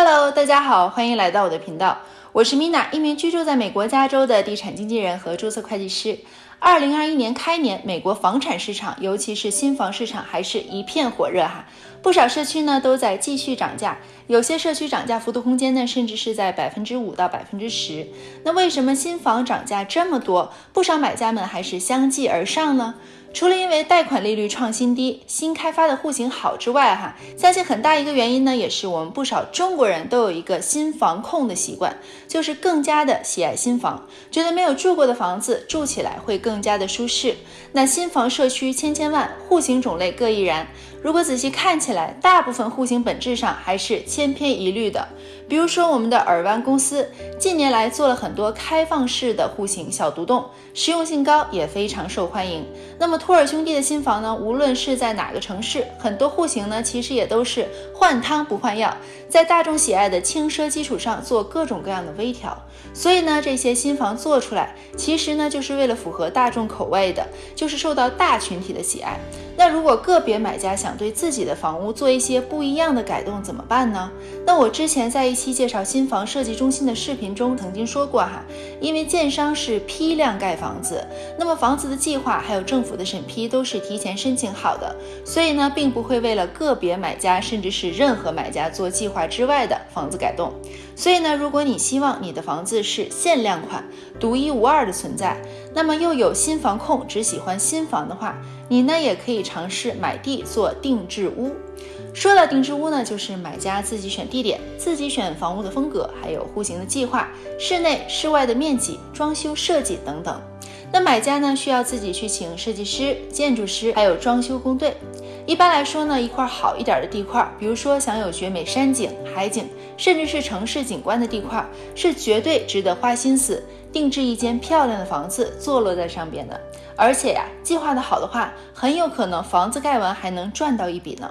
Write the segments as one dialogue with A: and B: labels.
A: Hello，大家好，欢迎来到我的频道，我是 Mina，一名居住在美国加州的地产经纪人和注册会计师。二零二一年开年，美国房产市场，尤其是新房市场，还是一片火热哈。不少社区呢都在继续涨价，有些社区涨价幅度空间呢，甚至是在百分之五到百分之十。那为什么新房涨价这么多？不少买家们还是相继而上呢？除了因为贷款利率创新低、新开发的户型好之外，哈，相信很大一个原因呢，也是我们不少中国人都有一个新房控的习惯，就是更加的喜爱新房，觉得没有住过的房子住起来会更加的舒适。那新房社区千千万，户型种类各异然。如果仔细看起来，大部分户型本质上还是千篇一律的。比如说，我们的尔湾公司近年来做了很多开放式的户型小独栋，实用性高，也非常受欢迎。那么托尔兄弟的新房呢？无论是在哪个城市，很多户型呢，其实也都是换汤不换药，在大众喜爱的轻奢基础上做各种各样的微调。所以呢，这些新房做出来，其实呢，就是为了符合大众口味的，就是受到大群体的喜爱。那如果个别买家想对自己的房屋做一些不一样的改动，怎么办呢？那我之前在一期介绍新房设计中心的视频中曾经说过哈，因为建商是批量盖房子，那么房子的计划还有政府的审批都是提前申请好的，所以呢，并不会为了个别买家甚至是任何买家做计划之外的房子改动。所以呢，如果你希望你的房子是限量款、独一无二的存在，那么又有新房控只喜欢新房的话，你呢也可以尝试买地做定制屋。说到定制屋呢，就是买家自己选地点，自己选房屋的风格，还有户型的计划、室内室外的面积、装修设计等等。那买家呢需要自己去请设计师、建筑师，还有装修工队。一般来说呢，一块好一点的地块，比如说享有绝美山景、海景，甚至是城市景观的地块，是绝对值得花心思定制一间漂亮的房子坐落在上边的。而且呀，计划的好的话，很有可能房子盖完还能赚到一笔呢。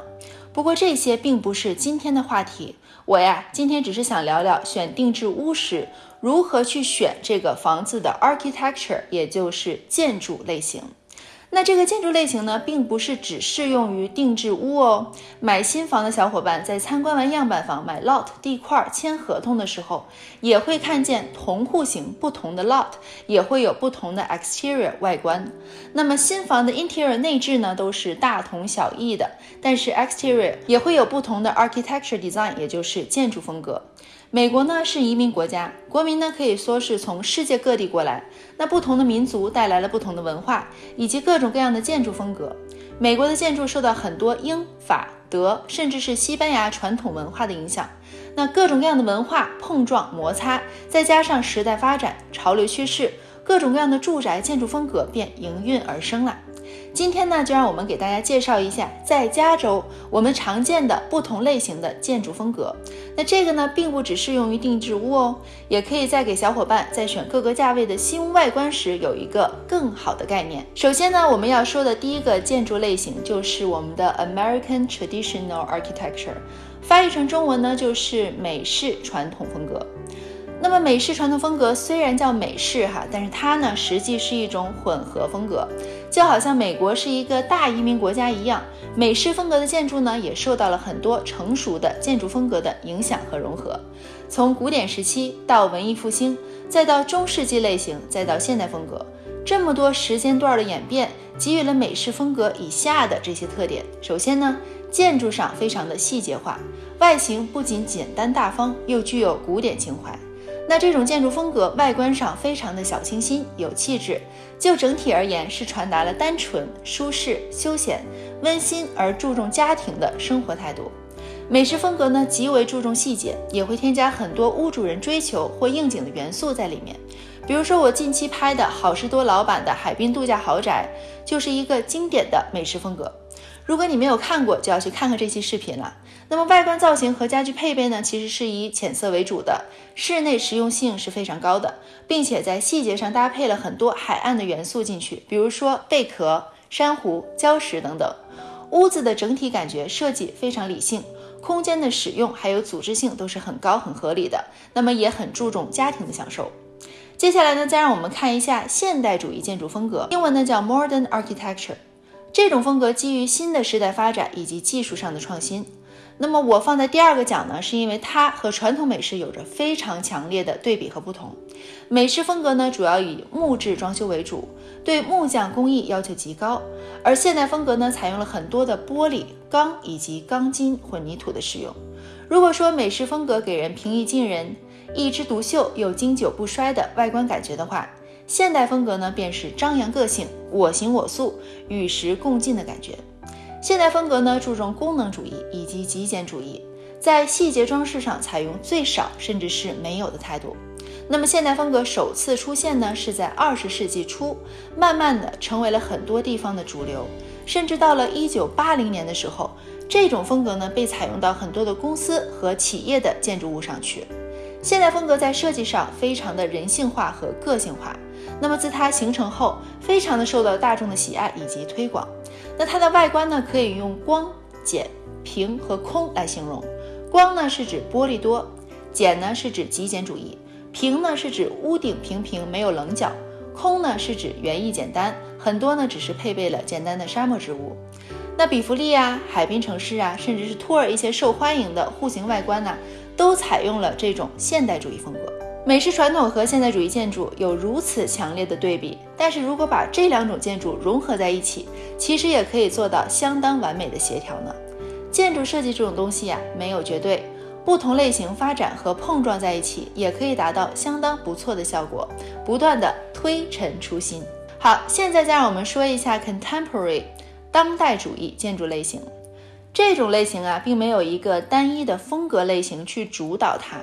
A: 不过这些并不是今天的话题，我呀今天只是想聊聊选定制屋时如何去选这个房子的 architecture，也就是建筑类型。那这个建筑类型呢，并不是只适用于定制屋哦。买新房的小伙伴在参观完样板房、买 lot 地块、签合同的时候，也会看见同户型不同的 lot，也会有不同的 exterior 外观。那么新房的 interior 内置呢，都是大同小异的，但是 exterior 也会有不同的 architecture design，也就是建筑风格。美国呢是移民国家，国民呢可以说是从世界各地过来。那不同的民族带来了不同的文化，以及各种各样的建筑风格。美国的建筑受到很多英法德，甚至是西班牙传统文化的影响。那各种各样的文化碰撞摩擦，再加上时代发展、潮流趋势，各种各样的住宅建筑风格便应运而生了。今天呢，就让我们给大家介绍一下在加州我们常见的不同类型的建筑风格。那这个呢，并不只适用于定制屋哦，也可以在给小伙伴在选各个价位的新屋外观时有一个更好的概念。首先呢，我们要说的第一个建筑类型就是我们的 American Traditional Architecture，翻译成中文呢就是美式传统风格。那么美式传统风格虽然叫美式哈，但是它呢实际是一种混合风格，就好像美国是一个大移民国家一样，美式风格的建筑呢也受到了很多成熟的建筑风格的影响和融合。从古典时期到文艺复兴，再到中世纪类型，再到现代风格，这么多时间段的演变，给予了美式风格以下的这些特点。首先呢，建筑上非常的细节化，外形不仅简单大方，又具有古典情怀。那这种建筑风格外观上非常的小清新有气质，就整体而言是传达了单纯、舒适、休闲、温馨而注重家庭的生活态度。美式风格呢极为注重细节，也会添加很多屋主人追求或应景的元素在里面。比如说我近期拍的好事多老板的海滨度假豪宅，就是一个经典的美式风格。如果你没有看过，就要去看看这期视频了。那么外观造型和家具配备呢，其实是以浅色为主的，室内实用性是非常高的，并且在细节上搭配了很多海岸的元素进去，比如说贝壳、珊瑚、礁石等等。屋子的整体感觉设计非常理性，空间的使用还有组织性都是很高很合理的，那么也很注重家庭的享受。接下来呢，再让我们看一下现代主义建筑风格，英文呢叫 Modern Architecture。这种风格基于新的时代发展以及技术上的创新。那么我放在第二个讲呢，是因为它和传统美式有着非常强烈的对比和不同。美式风格呢，主要以木质装修为主，对木匠工艺要求极高；而现代风格呢，采用了很多的玻璃、钢以及钢筋混凝土的使用。如果说美式风格给人平易近人、一枝独秀又经久不衰的外观感觉的话，现代风格呢，便是张扬个性、我行我素、与时共进的感觉。现代风格呢，注重功能主义以及极简主义，在细节装饰上采用最少甚至是没有的态度。那么，现代风格首次出现呢，是在二十世纪初，慢慢的成为了很多地方的主流，甚至到了一九八零年的时候，这种风格呢，被采用到很多的公司和企业的建筑物上去。现代风格在设计上非常的人性化和个性化，那么自它形成后，非常的受到大众的喜爱以及推广。那它的外观呢，可以用光、简、平和空来形容。光呢是指玻璃多，简呢是指极简主义，平呢是指屋顶平平没有棱角，空呢是指园艺简单，很多呢只是配备了简单的沙漠植物。那比弗利啊、海滨城市啊，甚至是托尔一些受欢迎的户型外观呢，都采用了这种现代主义风格。美式传统和现代主义建筑有如此强烈的对比，但是如果把这两种建筑融合在一起，其实也可以做到相当完美的协调呢。建筑设计这种东西呀，没有绝对，不同类型发展和碰撞在一起，也可以达到相当不错的效果，不断的推陈出新。好，现在再让我们说一下 contemporary 当代主义建筑类型。这种类型啊，并没有一个单一的风格类型去主导它。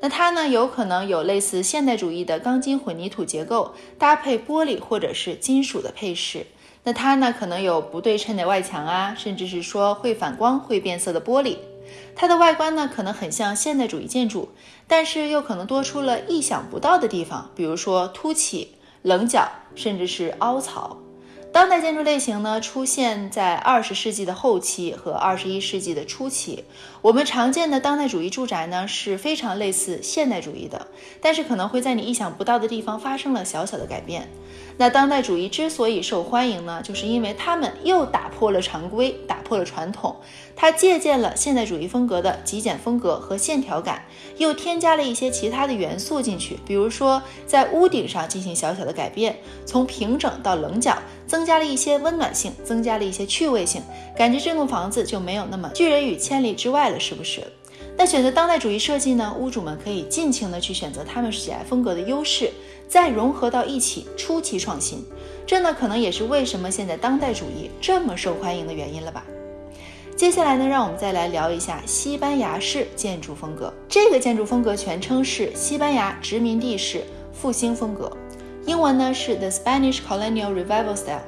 A: 那它呢，有可能有类似现代主义的钢筋混凝土结构，搭配玻璃或者是金属的配饰。那它呢，可能有不对称的外墙啊，甚至是说会反光、会变色的玻璃。它的外观呢，可能很像现代主义建筑，但是又可能多出了意想不到的地方，比如说凸起、棱角，甚至是凹槽。当代建筑类型呢，出现在二十世纪的后期和二十一世纪的初期。我们常见的当代主义住宅呢，是非常类似现代主义的，但是可能会在你意想不到的地方发生了小小的改变。那当代主义之所以受欢迎呢，就是因为他们又打破了常规，打破了传统。它借鉴了现代主义风格的极简风格和线条感，又添加了一些其他的元素进去，比如说在屋顶上进行小小的改变，从平整到棱角，增加了一些温暖性，增加了一些趣味性，感觉这栋房子就没有那么拒人于千里之外了，是不是？那选择当代主义设计呢？屋主们可以尽情的去选择他们喜爱风格的优势，再融合到一起，出奇创新。这呢，可能也是为什么现在当代主义这么受欢迎的原因了吧。接下来呢，让我们再来聊一下西班牙式建筑风格。这个建筑风格全称是西班牙殖民地式复兴风格，英文呢是 The Spanish Colonial Revival Style。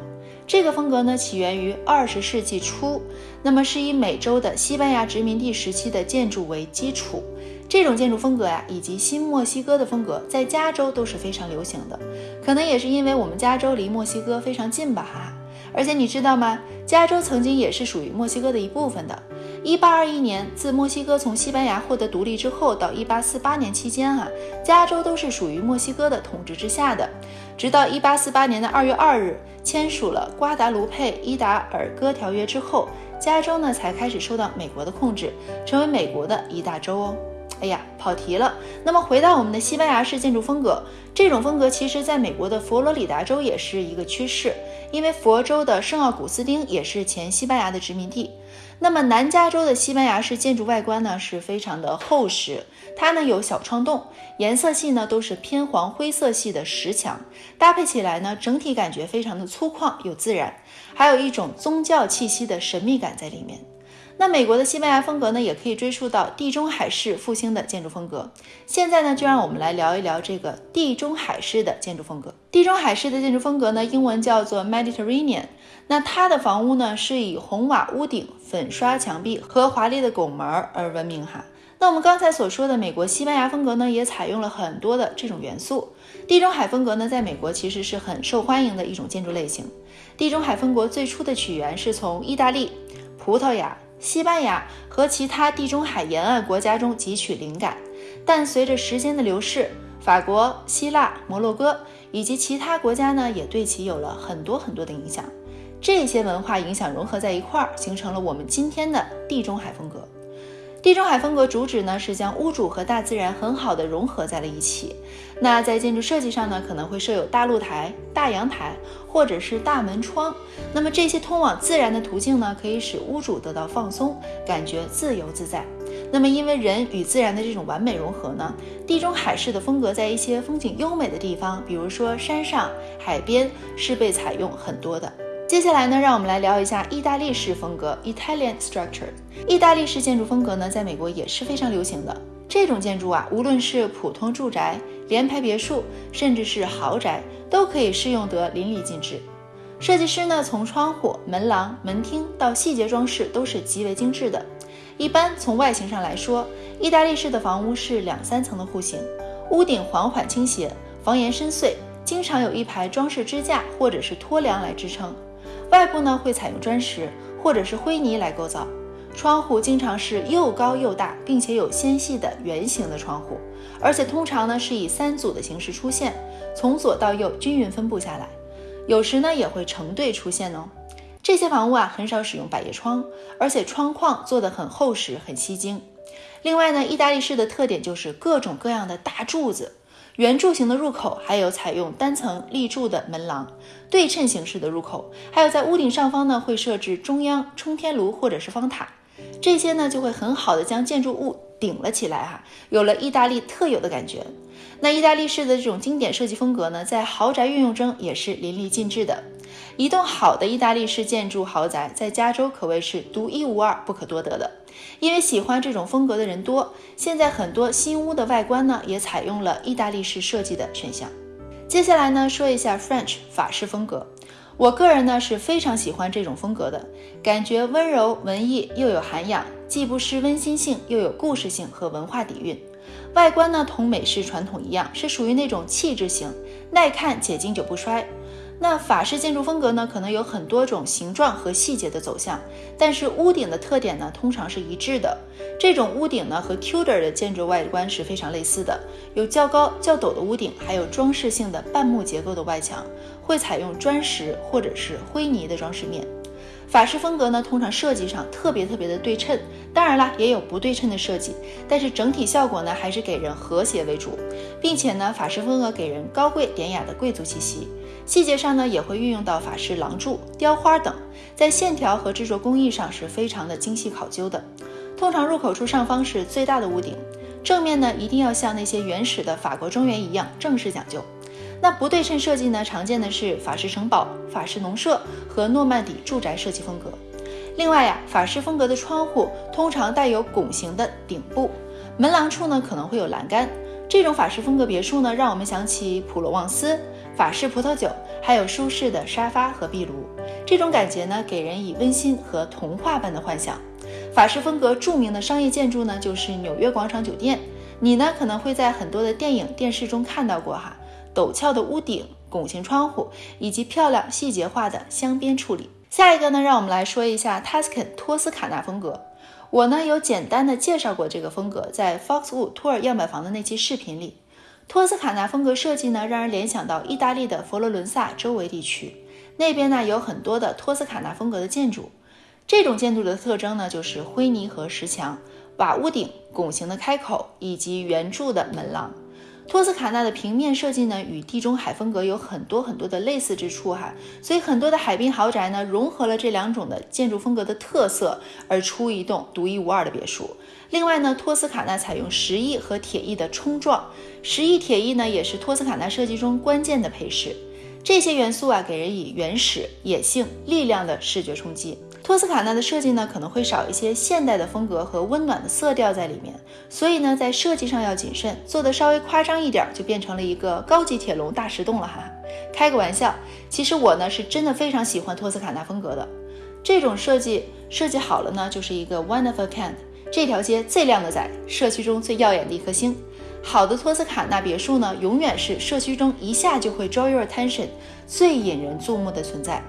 A: 这个风格呢起源于二十世纪初，那么是以美洲的西班牙殖民地时期的建筑为基础。这种建筑风格呀，以及新墨西哥的风格，在加州都是非常流行的。可能也是因为我们加州离墨西哥非常近吧，哈哈。而且你知道吗？加州曾经也是属于墨西哥的一部分的。一八二一年，自墨西哥从西班牙获得独立之后，到一八四八年期间啊，加州都是属于墨西哥的统治之下的。直到一八四八年的二月二日，签署了瓜达卢佩伊达尔戈条约之后，加州呢才开始受到美国的控制，成为美国的一大州哦。哎呀，跑题了。那么回到我们的西班牙式建筑风格，这种风格其实在美国的佛罗里达州也是一个趋势，因为佛州的圣奥古斯丁也是前西班牙的殖民地。那么南加州的西班牙式建筑外观呢是非常的厚实，它呢有小窗洞，颜色系呢都是偏黄灰色系的石墙，搭配起来呢整体感觉非常的粗犷又自然，还有一种宗教气息的神秘感在里面。那美国的西班牙风格呢，也可以追溯到地中海式复兴的建筑风格。现在呢，就让我们来聊一聊这个地中海式的建筑风格。地中海式的建筑风格呢，英文叫做 Mediterranean。那它的房屋呢，是以红瓦屋顶、粉刷墙壁和华丽的拱门而闻名哈。那我们刚才所说的美国西班牙风格呢，也采用了很多的这种元素。地中海风格呢，在美国其实是很受欢迎的一种建筑类型。地中海风格最初的起源是从意大利、葡萄牙。西班牙和其他地中海沿岸国家中汲取灵感，但随着时间的流逝，法国、希腊、摩洛哥以及其他国家呢，也对其有了很多很多的影响。这些文化影响融合在一块儿，形成了我们今天的地中海风格。地中海风格主旨呢是将屋主和大自然很好的融合在了一起。那在建筑设计上呢，可能会设有大露台、大阳台或者是大门窗。那么这些通往自然的途径呢，可以使屋主得到放松，感觉自由自在。那么因为人与自然的这种完美融合呢，地中海式的风格在一些风景优美的地方，比如说山上、海边，是被采用很多的。接下来呢，让我们来聊一下意大利式风格 （Italian structure）。意大利式建筑风格呢，在美国也是非常流行的。这种建筑啊，无论是普通住宅、联排别墅，甚至是豪宅，都可以适用得淋漓尽致。设计师呢，从窗户、门廊、门厅到细节装饰，都是极为精致的。一般从外形上来说，意大利式的房屋是两三层的户型，屋顶缓缓倾斜，房檐深邃，经常有一排装饰支架或者是托梁来支撑。外部呢会采用砖石或者是灰泥来构造，窗户经常是又高又大，并且有纤细的圆形的窗户，而且通常呢是以三组的形式出现，从左到右均匀分布下来，有时呢也会成对出现哦。这些房屋啊很少使用百叶窗，而且窗框做的很厚实很吸睛。另外呢，意大利式的特点就是各种各样的大柱子。圆柱形的入口，还有采用单层立柱的门廊，对称形式的入口，还有在屋顶上方呢会设置中央冲天炉或者是方塔，这些呢就会很好的将建筑物顶了起来哈，有了意大利特有的感觉。那意大利式的这种经典设计风格呢，在豪宅运用中也是淋漓尽致的。一栋好的意大利式建筑豪宅，在加州可谓是独一无二、不可多得的。因为喜欢这种风格的人多，现在很多新屋的外观呢，也采用了意大利式设计的选项。接下来呢，说一下 French 法式风格。我个人呢是非常喜欢这种风格的，感觉温柔文艺又有涵养，既不失温馨性，又有故事性和文化底蕴。外观呢，同美式传统一样，是属于那种气质型，耐看且经久不衰。那法式建筑风格呢，可能有很多种形状和细节的走向，但是屋顶的特点呢，通常是一致的。这种屋顶呢，和 Tudor 的建筑外观是非常类似的，有较高较陡的屋顶，还有装饰性的半木结构的外墙，会采用砖石或者是灰泥的装饰面。法式风格呢，通常设计上特别特别的对称，当然啦，也有不对称的设计，但是整体效果呢，还是给人和谐为主，并且呢，法式风格给人高贵典雅的贵族气息。细节上呢，也会运用到法式廊柱、雕花等，在线条和制作工艺上是非常的精细考究的。通常入口处上方是最大的屋顶，正面呢一定要像那些原始的法国庄园一样正式讲究。那不对称设计呢，常见的是法式城堡、法式农舍和诺曼底住宅设计风格。另外呀，法式风格的窗户通常带有拱形的顶部，门廊处呢可能会有栏杆。这种法式风格别墅呢，让我们想起普罗旺斯。法式葡萄酒，还有舒适的沙发和壁炉，这种感觉呢，给人以温馨和童话般的幻想。法式风格著名的商业建筑呢，就是纽约广场酒店。你呢，可能会在很多的电影、电视中看到过哈，陡峭的屋顶、拱形窗户以及漂亮细节化的镶边处理。下一个呢，让我们来说一下 Tuscan 托斯卡纳风格。我呢有简单的介绍过这个风格，在 Foxwood 托尔样板房的那期视频里。托斯卡纳风格设计呢，让人联想到意大利的佛罗伦萨周围地区，那边呢有很多的托斯卡纳风格的建筑。这种建筑的特征呢，就是灰泥和石墙、瓦屋顶、拱形的开口以及圆柱的门廊。托斯卡纳的平面设计呢，与地中海风格有很多很多的类似之处哈，所以很多的海滨豪宅呢，融合了这两种的建筑风格的特色，而出一栋独一无二的别墅。另外呢，托斯卡纳采用石艺和铁艺的冲撞，石翼、铁翼呢，也是托斯卡纳设计中关键的配饰。这些元素啊，给人以原始、野性、力量的视觉冲击。托斯卡纳的设计呢，可能会少一些现代的风格和温暖的色调在里面，所以呢，在设计上要谨慎，做的稍微夸张一点，就变成了一个高级铁笼大石洞了哈。开个玩笑，其实我呢是真的非常喜欢托斯卡纳风格的，这种设计设计好了呢，就是一个 one of a kind，这条街最靓的仔，社区中最耀眼的一颗星。好的托斯卡纳别墅呢，永远是社区中一下就会 draw your attention，最引人注目的存在。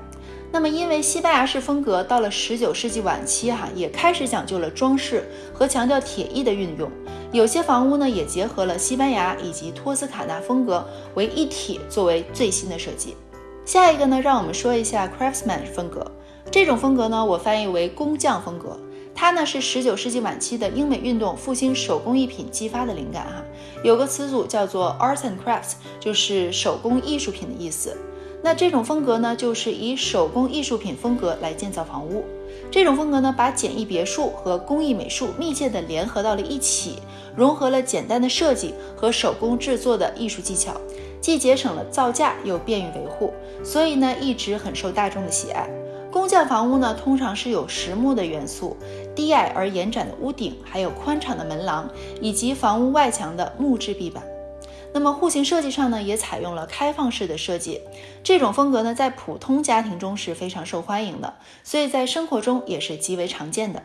A: 那么，因为西班牙式风格到了十九世纪晚期，哈也开始讲究了装饰和强调铁艺的运用。有些房屋呢，也结合了西班牙以及托斯卡纳风格为一体，作为最新的设计。下一个呢，让我们说一下 Craftsman 风格。这种风格呢，我翻译为工匠风格。它呢是十九世纪晚期的英美运动复兴手工艺品激发的灵感哈。有个词组叫做 arts and crafts，就是手工艺术品的意思。那这种风格呢，就是以手工艺术品风格来建造房屋。这种风格呢，把简易别墅和工艺美术密切的联合到了一起，融合了简单的设计和手工制作的艺术技巧，既节省了造价，又便于维护，所以呢，一直很受大众的喜爱。工匠房屋呢，通常是有实木的元素，低矮而延展的屋顶，还有宽敞的门廊，以及房屋外墙的木质壁板。那么户型设计上呢，也采用了开放式的设计，这种风格呢，在普通家庭中是非常受欢迎的，所以在生活中也是极为常见的。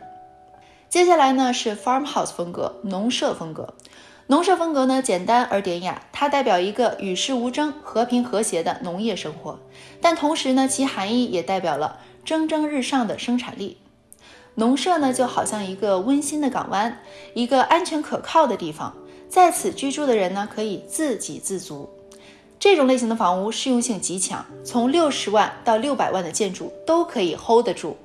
A: 接下来呢是 farmhouse 风格，农舍风格。农舍风格呢，简单而典雅，它代表一个与世无争、和平和谐的农业生活，但同时呢，其含义也代表了蒸蒸日上的生产力。农舍呢，就好像一个温馨的港湾，一个安全可靠的地方。在此居住的人呢，可以自给自足。这种类型的房屋适用性极强，从六十万到六百万的建筑都可以 hold 得住。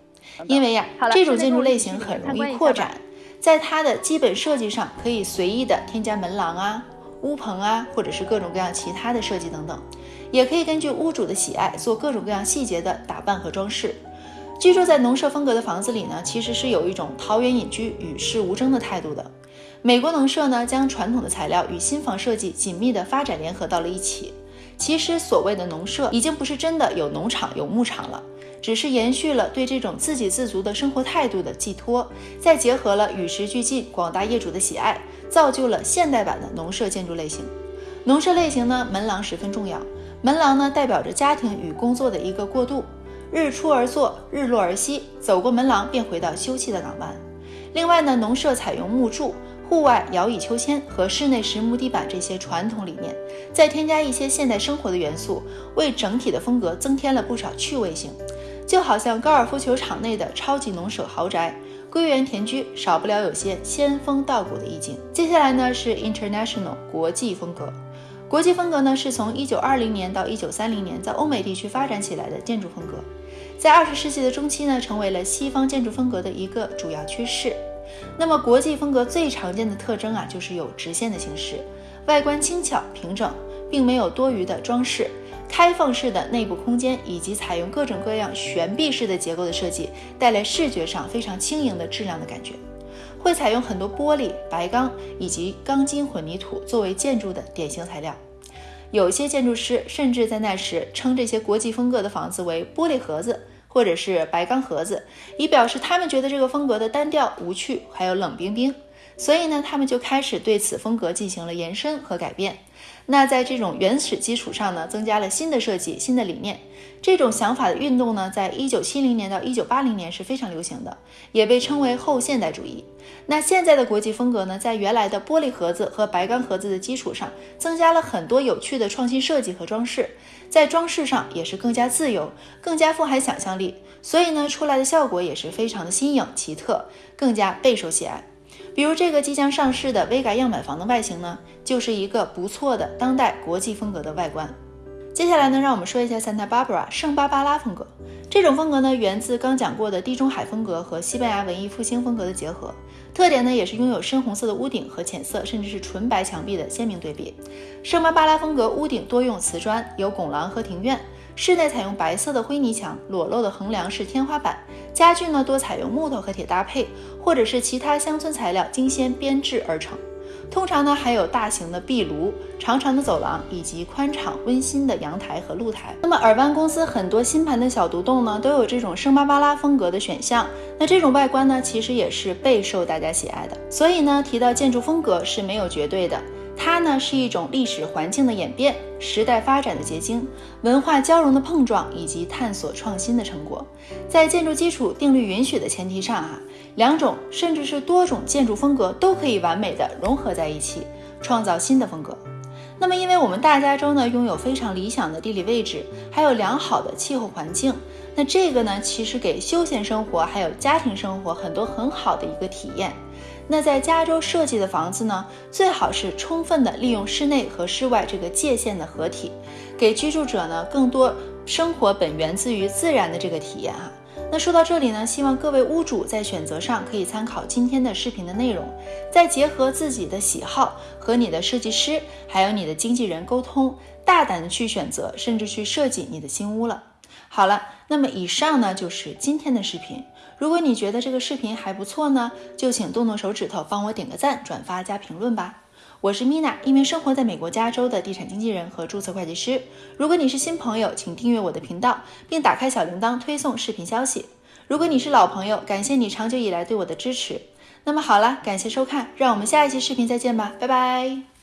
A: 因为呀，这种建筑类型很容易扩展，在它的基本设计上可以随意的添加门廊啊、屋棚啊，或者是各种各样其他的设计等等，也可以根据屋主的喜爱做各种各样细节的打扮和装饰。居住在农舍风格的房子里呢，其实是有一种桃源隐居、与世无争的态度的。美国农舍呢，将传统的材料与新房设计紧密的发展联合到了一起。其实所谓的农舍，已经不是真的有农场有牧场了，只是延续了对这种自给自足的生活态度的寄托，再结合了与时俱进广大业主的喜爱，造就了现代版的农舍建筑类型。农舍类型呢，门廊十分重要，门廊呢代表着家庭与工作的一个过渡，日出而作，日落而息，走过门廊便回到休憩的港湾。另外呢，农舍采用木柱。户外摇椅秋千和室内实木地板这些传统理念，再添加一些现代生活的元素，为整体的风格增添了不少趣味性。就好像高尔夫球场内的超级农舍豪宅、归园田居，少不了有些仙风道骨的意境。接下来呢是 International 国际风格。国际风格呢是从1920年到1930年在欧美地区发展起来的建筑风格，在20世纪的中期呢成为了西方建筑风格的一个主要趋势。那么国际风格最常见的特征啊，就是有直线的形式，外观轻巧平整，并没有多余的装饰，开放式的内部空间以及采用各种各样悬臂式的结构的设计，带来视觉上非常轻盈的质量的感觉。会采用很多玻璃、白钢以及钢筋混凝土作为建筑的典型材料。有些建筑师甚至在那时称这些国际风格的房子为玻璃盒子。或者是白钢盒子，以表示他们觉得这个风格的单调无趣，还有冷冰冰。所以呢，他们就开始对此风格进行了延伸和改变。那在这种原始基础上呢，增加了新的设计、新的理念。这种想法的运动呢，在一九七零年到一九八零年是非常流行的，也被称为后现代主义。那现在的国际风格呢，在原来的玻璃盒子和白钢盒子的基础上，增加了很多有趣的创新设计和装饰，在装饰上也是更加自由，更加富含想象力。所以呢，出来的效果也是非常的新颖奇特，更加备受喜爱。比如这个即将上市的 Vega 样板房的外形呢，就是一个不错的当代国际风格的外观。接下来呢，让我们说一下 Santa Barbara 圣巴巴拉风格。这种风格呢，源自刚讲过的地中海风格和西班牙文艺复兴风格的结合，特点呢也是拥有深红色的屋顶和浅色甚至是纯白墙壁的鲜明对比。圣巴巴拉风格屋顶多用瓷砖，有拱廊和庭院。室内采用白色的灰泥墙，裸露的横梁是天花板。家具呢多采用木头和铁搭配，或者是其他乡村材料精心编制而成。通常呢还有大型的壁炉、长长的走廊以及宽敞温馨的阳台和露台。那么尔湾公司很多新盘的小独栋呢都有这种圣巴巴拉风格的选项。那这种外观呢其实也是备受大家喜爱的。所以呢提到建筑风格是没有绝对的。它呢是一种历史环境的演变、时代发展的结晶、文化交融的碰撞以及探索创新的成果。在建筑基础定律允许的前提上，啊，两种甚至是多种建筑风格都可以完美的融合在一起，创造新的风格。那么，因为我们大加州呢拥有非常理想的地理位置，还有良好的气候环境，那这个呢其实给休闲生活还有家庭生活很多很好的一个体验。那在加州设计的房子呢，最好是充分的利用室内和室外这个界限的合体，给居住者呢更多生活本源自于自然的这个体验哈。那说到这里呢，希望各位屋主在选择上可以参考今天的视频的内容，再结合自己的喜好和你的设计师还有你的经纪人沟通，大胆的去选择，甚至去设计你的新屋了。好了，那么以上呢就是今天的视频。如果你觉得这个视频还不错呢，就请动动手指头帮我点个赞、转发加评论吧。我是 Mina，一名生活在美国加州的地产经纪人和注册会计师。如果你是新朋友，请订阅我的频道，并打开小铃铛推送视频消息。如果你是老朋友，感谢你长久以来对我的支持。那么好了，感谢收看，让我们下一期视频再见吧，拜拜。